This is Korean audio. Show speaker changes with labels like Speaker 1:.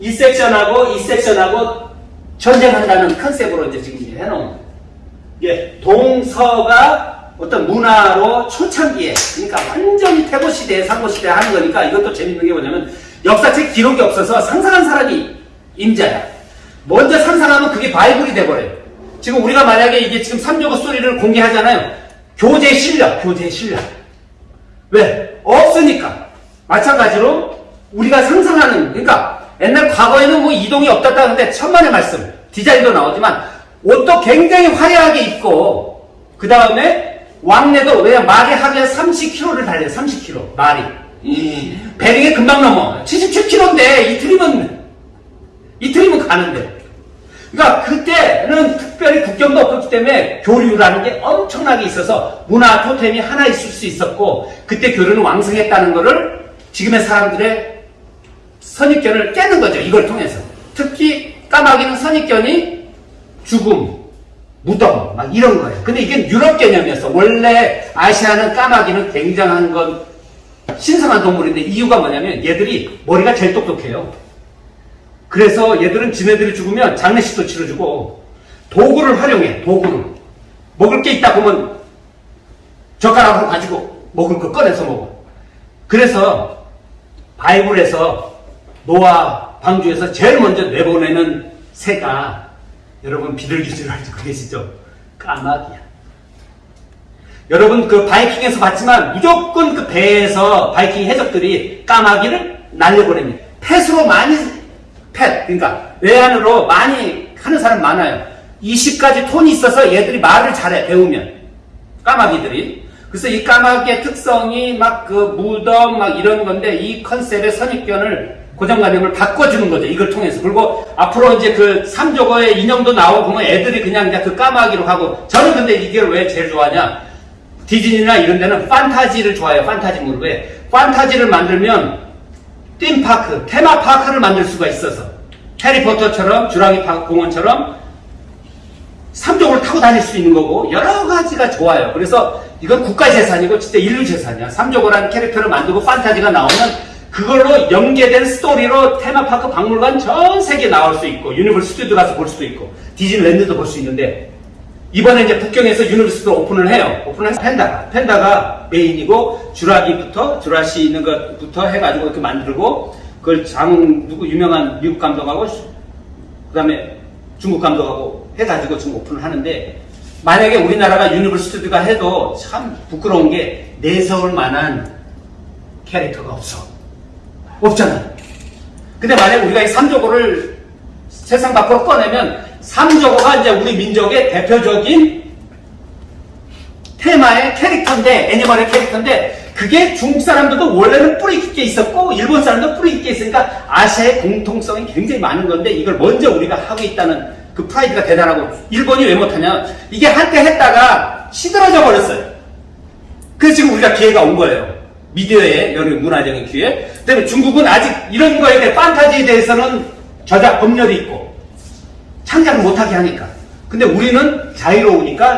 Speaker 1: 이 섹션하고 이 섹션하고 전쟁한다는 컨셉으로 이제 지금 해놓은 거예요. 동서가 어떤 문화로 초창기에 그러니까 완전히 태고 시대, 상고 시대 하는 거니까 이것도 재밌는 게 뭐냐면 역사책 기록이 없어서 상상한 사람이 임자야. 먼저 상상하면 그게 바이블이 돼버려요. 지금 우리가 만약에 이게 지금 삼조고 소리를 공개하잖아요. 교재 실력, 교재 실력. 왜? 없으니까. 마찬가지로 우리가 상상하는, 그러니까 옛날 과거에는 뭐 이동이 없었다 하는데 천만의 말씀, 디자인도 나오지만 옷도 굉장히 화려하게 입고 그 다음에 왕래도 왜냐 말이 하루에 30km를 달려요. 30km 말이. 배링에 금방 넘어. 77km인데 이틀이면 이틀이면 가는데. 그러니까 그때는 특별히 국경도 없었기 때문에 교류라는 게 엄청나게 있어서 문화 토템이 하나 있을 수 있었고 그때 교류는 왕성했다는 것을 지금의 사람들의 선입견을 깨는 거죠. 이걸 통해서. 특히 까마귀는 선입견이 죽음, 무덤, 막 이런 거예요. 근데 이게 유럽 개념이었어. 원래 아시아는 까마귀는 굉장한 건 신성한 동물인데 이유가 뭐냐면 얘들이 머리가 제일 똑똑해요. 그래서 얘들은 지네들이 죽으면 장례식도 치러주고 도구를 활용해 도구를 먹을 게 있다 보면 젓가락으로 가지고 먹을 거 꺼내서 먹어 그래서 바이블에서 노아 방주에서 제일 먼저 내보내는 새가 여러분 비둘기줄 알고 계시죠? 까마귀야 여러분 그 바이킹에서 봤지만 무조건 그 배에서 바이킹 해적들이 까마귀를 날려보냅니다 펫으로 많이 펫, 그러니까 외환으로 많이 하는 사람 많아요. 20가지 톤이 있어서 얘들이 말을 잘해, 배우면. 까마귀들이. 그래서 이 까마귀의 특성이 막 그 무덤 막 이런 건데 이 컨셉의 선입견을 고정관념을 바꿔주는 거죠. 이걸 통해서. 그리고 앞으로 이제 그 삼조거의 인형도 나오고 보면 애들이 그냥 이제 그 까마귀로 하고 저는 근데 이걸 왜 제일 좋아하냐. 디즈니나 이런 데는 판타지를 좋아해요. 판타지물을. 왜? 판타지를 만들면 띵파크, 테마파크를 만들 수가 있어서 해리포터처럼 주라기 공원처럼 삼종을 타고 다닐 수 있는 거고 여러 가지가 좋아요. 그래서 이건 국가 재산이고 진짜 인류 재산이야. 삼조고라는 캐릭터를 만들고 판타지가 나오면 그걸로 연계된 스토리로 테마파크 박물관 전 세계에 나올 수 있고 유니버스 스튜디오 가서 볼 수도 있고 디즈니랜드도 볼 수 있는데 이번에 이제 북경에서 유니버스도 오픈을 해요. 오픈을 해서 펜다가 펜다가 메인이고 주라기부터 주라시 있는 것부터 해가지고 이렇게 만들고 그걸 장 누구 유명한 미국 감독하고 그다음에 중국 감독하고 해가지고 지금 오픈을 하는데 만약에 우리나라가 유니버스 스튜디오가 해도 참 부끄러운 게 내세울 만한 캐릭터가 없어. 없잖아. 근데 만약 우리가 이 삼족오를 세상 밖으로 꺼내면 삼족오가 이제 우리 민족의 대표적인 테마의 캐릭터인데, 애니멀의 캐릭터인데, 그게 중국 사람들도 원래는 뿌리 깊게 있었고, 일본 사람도 뿌리 깊게 있으니까 아시아의 공통성이 굉장히 많은 건데, 이걸 먼저 우리가 하고 있다는 그 프라이드가 대단하고, 일본이 왜 못하냐? 이게 한때 했다가 시들어져 버렸어요. 그래서 지금 우리가 기회가 온 거예요. 미디어의 여러 문화적인 기회. 그다음에 중국은 아직 이런 거에 대해 판타지에 대해서는 저작 법률이 있고 창작을 못하게 하니까. 근데 우리는 자유로우니까